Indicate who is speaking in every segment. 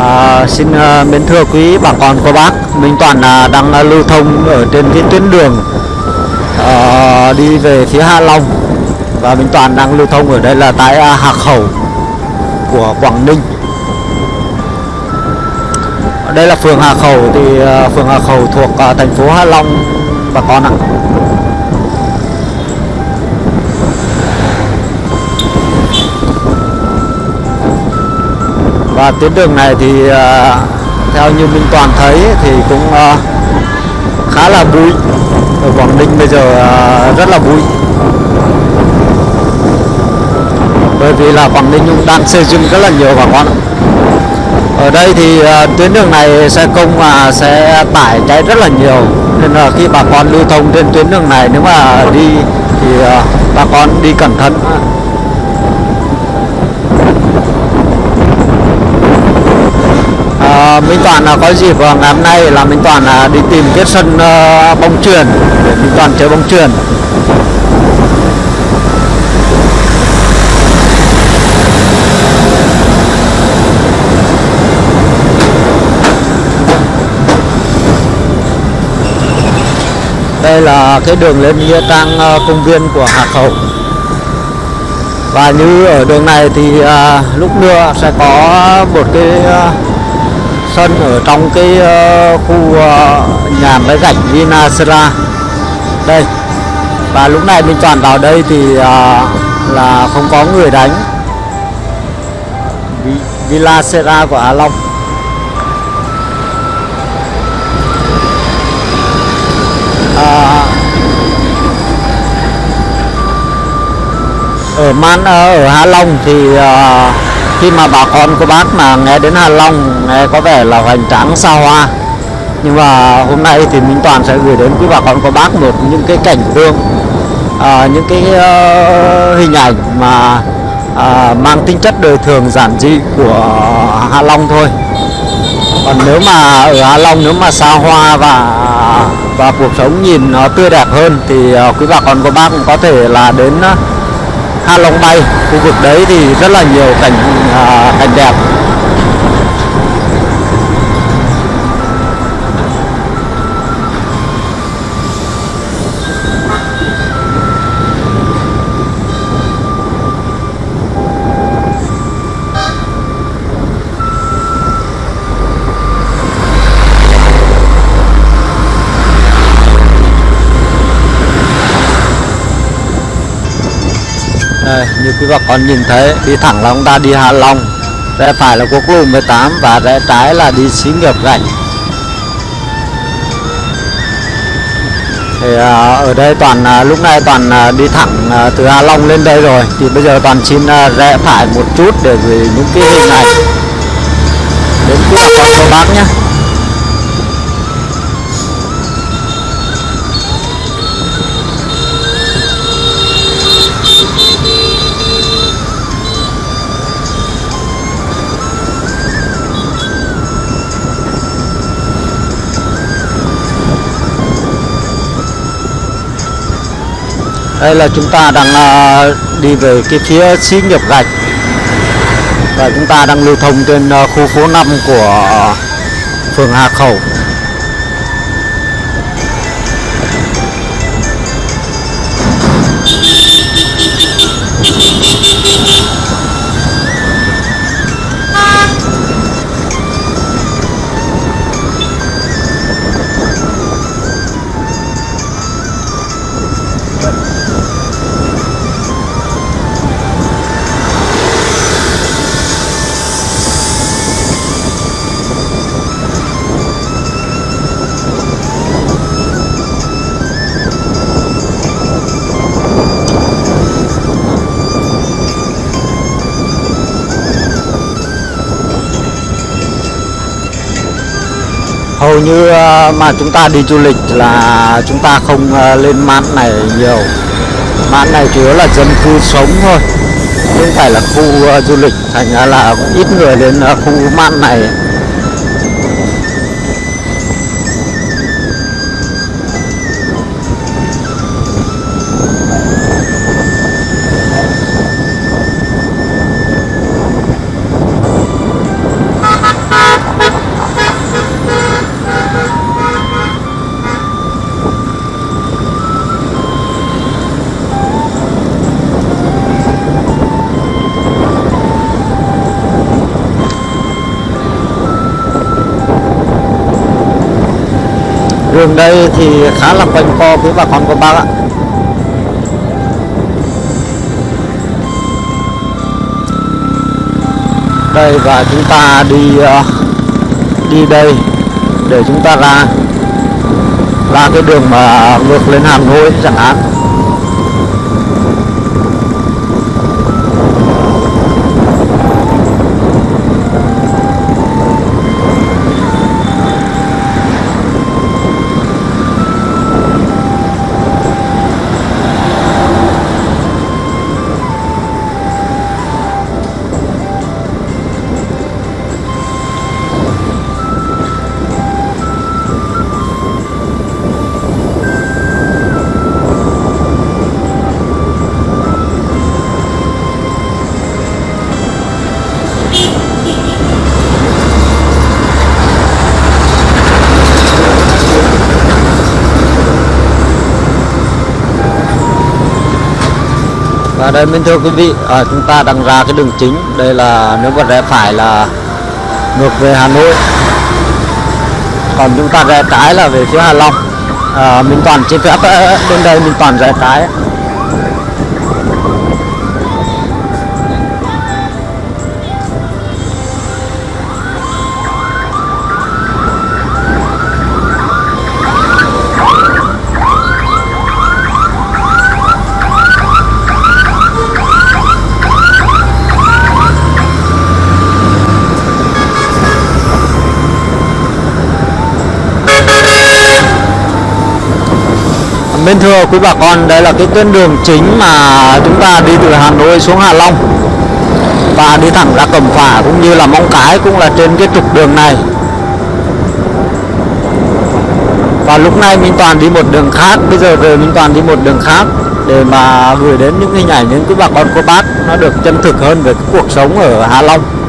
Speaker 1: À, xin à, mến thưa quý bà con cô bác, Minh Toàn à, đang à, lưu thông ở trên cái tuyến đường à, đi về phía Hạ Long và Minh Toàn đang lưu thông ở đây là tại à, Hạc Khẩu của Quảng Ninh. Ở đây là phường Hà Khẩu thì à, phường Hà Khẩu thuộc à, thành phố Hạ Long bà con ạ. Và tuyến đường này thì ờ, theo như Minh Toàn thấy thì cũng ờ, khá là bụi. Ở Quảng Ninh bây giờ ờ, rất là bụi. Bởi vì là Quảng Ninh cũng đang xây dựng rất là nhiều bà con ở đây thì tuyến đường này xe công mà sẽ tải cháy rất là nhiều. Nên là khi bà con lưu thông trên tuyến đường này, nếu mà đi thì bà con đi cẩn thận. Ờ, Minh Toàn là có dịp vào ngày hôm nay là Minh Toàn là đi tìm cái sân bóng truyền để Minh Toàn chơi bóng truyền đây là cái đường lên nghĩa trang công viên của Hà Khẩu. Và như ở đường này thì à, lúc mưa sẽ có một cái à, sân ở trong cái uh, khu uh, nhà máy gạch Vinasera. Đây và lúc này mình chọn vào đây thì uh, là không có người đánh. Villa Sera của Hà Long. À, ở Man ở Hạ Long thì uh, khi mà bà con của bác mà nghe đến Hạ Long nghe có vẻ là hoành tráng xa hoa. Nhưng mà hôm nay thì Minh Toàn sẽ gửi đến quý bà con của bác một những cái cảnh tượng à, những cái uh, hình ảnh mà à, mang tính chất đời thường giản dị của Hạ Long thôi. Còn nếu mà ở Hạ Long nếu mà xa hoa và và cuộc sống nhìn nó tươi đẹp hơn thì ờ, quý bà con cô bác cũng có thể là đến ờ, Hạ Long Bay. Khu vực đấy thì rất là nhiều cảnh à, cảnh đẹp. Đây, như quý bà con nhìn thấy đi thẳng là chúng ta đi Hạ Long rẽ phải là quốc lộ 18 và rẽ trái là đi xí nghiệp gạch thì à, ở đây toàn à, lúc này toàn à, đi thẳng à, từ Hạ Long lên đây rồi thì bây giờ toàn xin à, rẽ phải một chút để gửi những cái hình ảnh đến quý bà con cô bác nhé. Đây là chúng ta đang à, đi về cái phía xí nghiệp gạch. Và chúng ta đang lưu thông trên à, khu phố 5 của à, phường Hà Khẩu. Hầu như ờ, mà chúng ta đi du lịch là chúng ta không ờ, lên mạn này nhiều. Mạn này chủ yếu là dân cư sống thôi, không phải là khu ờ, du lịch, thành ra là cũng ít người đến khu mạn này. Đường đây thì khá là quanh co với bà con cô bác ạ. Đây, và chúng ta đi ờ, đi đây để chúng ta ra ra cái đường mà ngược lên Hà Nội chẳng hạn. Đây mình thưa quý vị à, chúng ta đang ra cái đường chính. Đây là nếu mà rẽ phải là ngược về Hà Nội. Còn chúng ta rẽ trái là về phía Hà Long. À, mình Toàn trên phép ờ, ờ, bên đây mình Toàn rẽ trái. Bên thưa quý bà con, đây là cái tuyến đường chính mà chúng ta đi từ Hà Nội xuống Hà Long và đi thẳng ra Cẩm Phả cũng như là Móng Cái cũng là trên cái trục đường này. Và lúc này Minh Toàn đi một đường khác, bây giờ rồi Minh Toàn đi một đường khác để mà gửi đến những hình ảnh những quý bà con cô bác nó được chân thực hơn về cái cuộc sống ở Hà Long.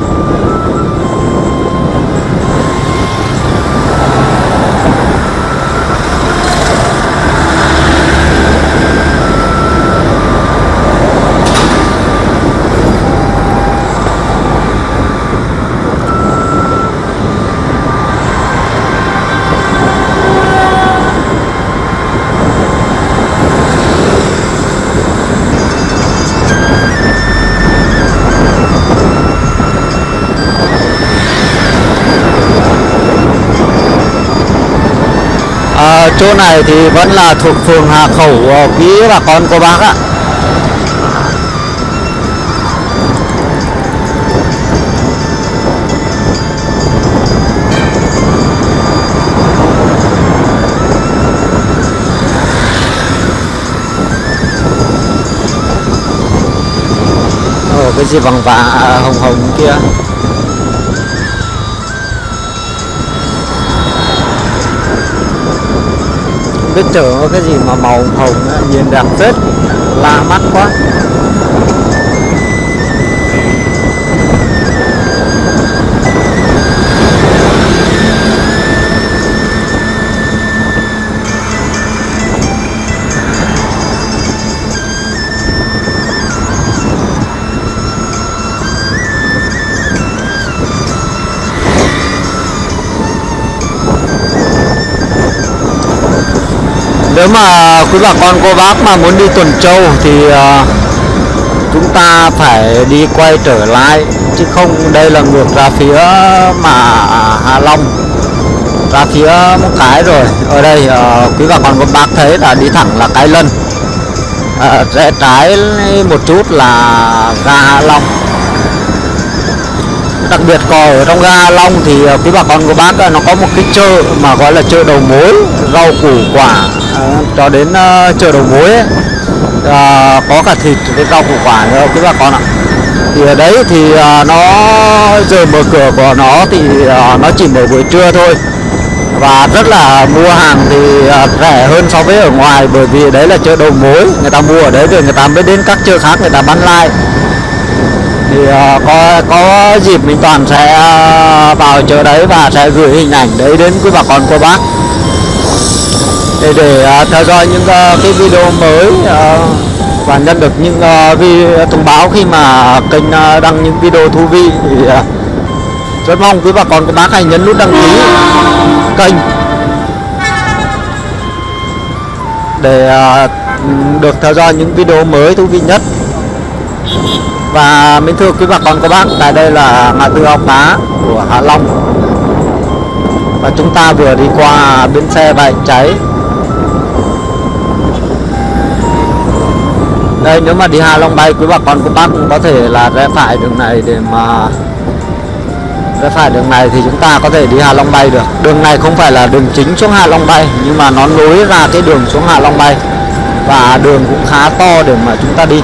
Speaker 1: À, chỗ này thì vẫn là thuộc phường Hà Khẩu ờ, quý bà con cô bác ạ. Ồ, cái gì vàng vàng à, ờ, hồng hồng kia. Biết chở cái gì mà màu hồng nhìn đẹp phết lạ mắt quá. Nếu mà quý bà con cô bác mà muốn đi tuần châu thì uh, chúng ta phải đi quay trở lại chứ không đây là ngược ra phía mà Hà Long ra phía một cái rồi. Ở đây uh, quý bà con cô bác thấy là đi thẳng là cái lân. Uh, rẽ trái một chút là ga Hà Long đặc biệt còn ở trong ga Long thì ờ, quý bà con của bác ờ, nó có một cái chợ mà gọi là chợ đầu mối rau củ quả. Ờ, cho đến chợ đầu mối ấy, à, có cả thịt cái rau củ quả nữa quý bà con ạ. Thì ở đấy thì nó giờ mở cửa của nó thì nó chỉ mở buổi trưa thôi. Và rất là mua hàng thì rẻ hơn so với ở ngoài bởi vì đấy là chợ đầu mối người ta mua ở đấy rồi người ta mới đến các chợ khác người ta bán lại thì uh, có có dịp mình toàn sẽ uh, vào chỗ đấy và sẽ gửi hình ảnh đấy đến quý bà con cô bác. Để để uh, theo dõi những uh, cái video mới uh, và nhận được những uh, vi, thông báo khi mà kênh uh, đăng những video thú vị thì uh, rất mong quý bà con cô bác hãy nhấn nút đăng ký kênh để uh, được theo dõi những video mới thú vị nhất và mến thưa quý bà con, các bác, tại đây là ngã tư ao cá của Hạ Long. Và chúng ta vừa đi qua bến xe bãi cháy. Đây, nếu mà đi Hà Long bay, quý bà con, các bác cũng có thể là rẽ phải đường này để mà rẽ phải đường này thì chúng ta có thể đi Hà Long bay được. Đường này không phải là đường chính xuống Hà Long bay, nhưng mà nó nối ra cái đường xuống Hà Long bay. Và đường cũng khá to để mà chúng ta đi.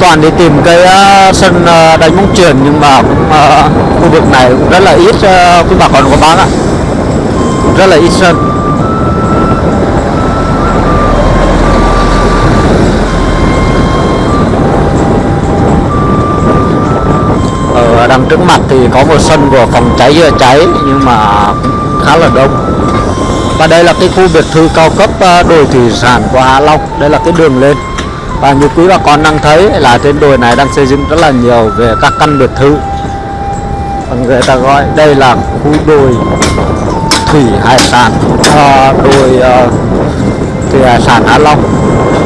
Speaker 1: Toàn đi tìm cái uh, sân uh, đánh bóng chuyền nhưng mà cũng, uh, khu vực này cũng rất là ít uh, quý bà con có bán ạ. Rất là ít sân. Ở đằng trước mặt thì có một sân của phòng cháy chữa cháy nhưng mà khá là đông. Và đây là cái khu biệt thự cao cấp đồi thủy sản của Hạ Long. Đây là cái đường lên và như quý bà con đang thấy là trên đồi này đang xây dựng rất là nhiều về các căn biệt thự. Và người ta gọi đây là khu đồi thủy hải sản. À, đồi uh, thủy hải sản Hạ Long.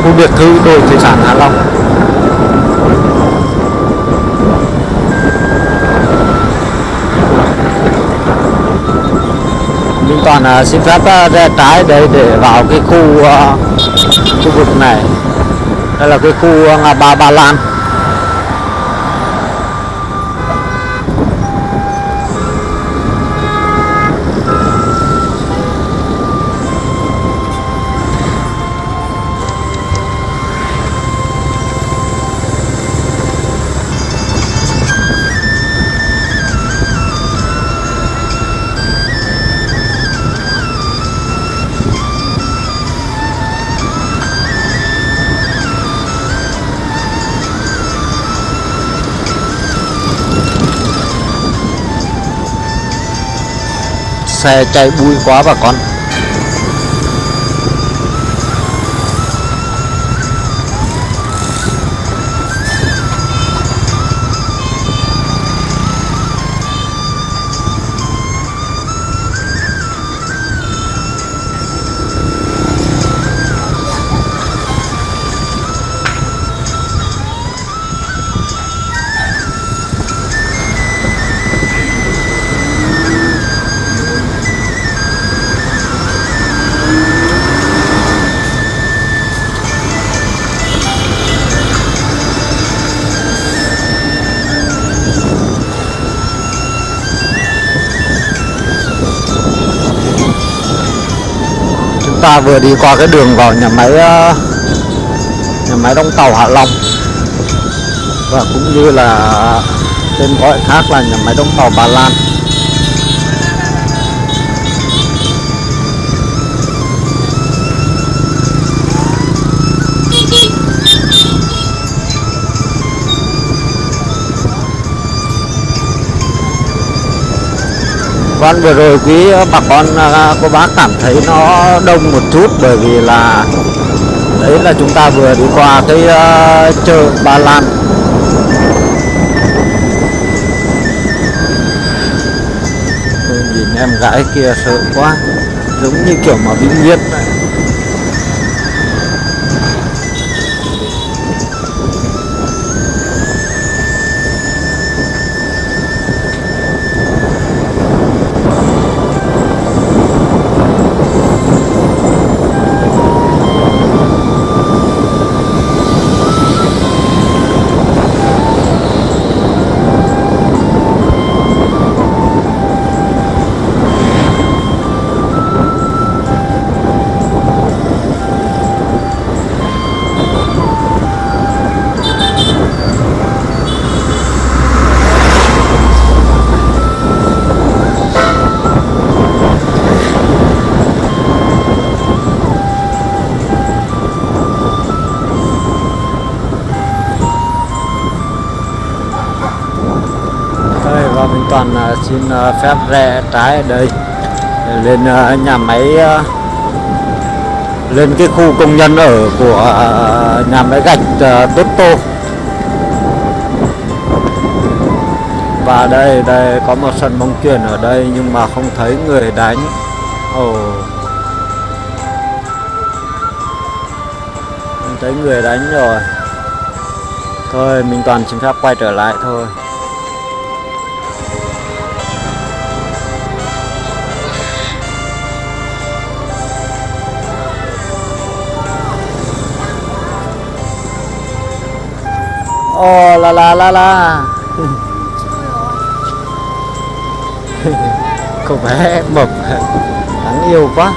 Speaker 1: Khu biệt thự đồi thủy sản Hạ Long. Minh Toàn uh, xin phép uh, ra trái đây để vào cái khu uh, khu vực này đây là cái khu à, ngã ba Ba Lan xe chạy bụi quá bà con. Ta vừa đi qua cái đường vào nhà máy ờ, nhà máy đóng tàu Hạ Long. Và cũng như là ờ, tên gọi khác là nhà máy đóng tàu Bà Lan. Vâng vừa rồi quý bà con à, cô bác cảm thấy nó đông một chút bởi vì là đấy là chúng ta vừa đi qua cái uh, chợ Ba Lan. Tôi nhìn em gái kia sợ quá giống như kiểu mà bị nghiện này xin ờ, phép rẽ trái ở đây lên ờ, nhà máy ờ, lên cái khu công nhân ở của nhà máy gạch Tốt Tô. Và đây đây có một sân bóng chuyền ở đây nhưng mà không thấy người đánh. Ồ. Không thấy người đánh rồi. Thôi, mình toàn xin phép quay trở lại thôi. Ồ la la la la Cô bé mập Đáng yêu quá.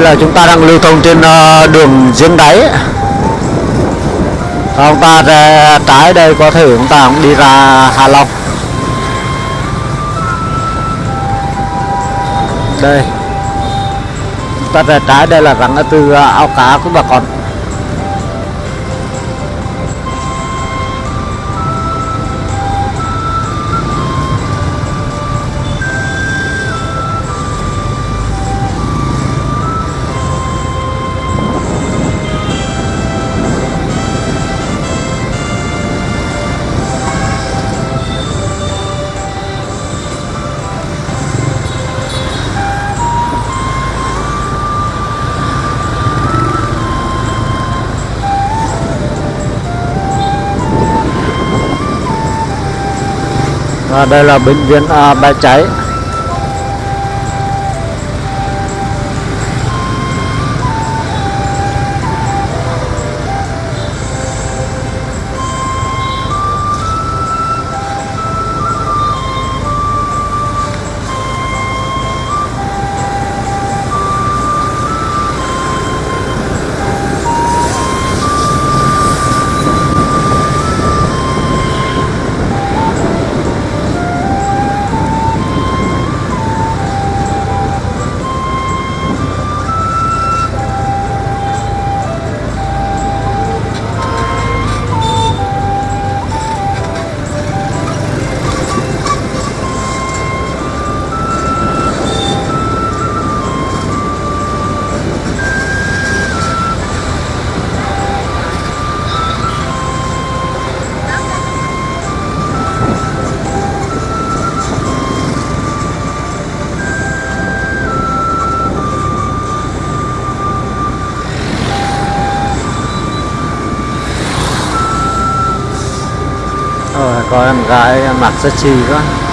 Speaker 1: Đây là chúng ta đang lưu thông trên ờ, đường giếng đáy. Và chúng ta ra trái đây, có thể chúng ta cũng đi ra Hạ Long. Đây. Chúng ta ra trái, đây là rặng từ ờ, ao cá của bà con. Và đây là bệnh viện à, bãi cháy. Ôi, có em gái mặc rất chi quá.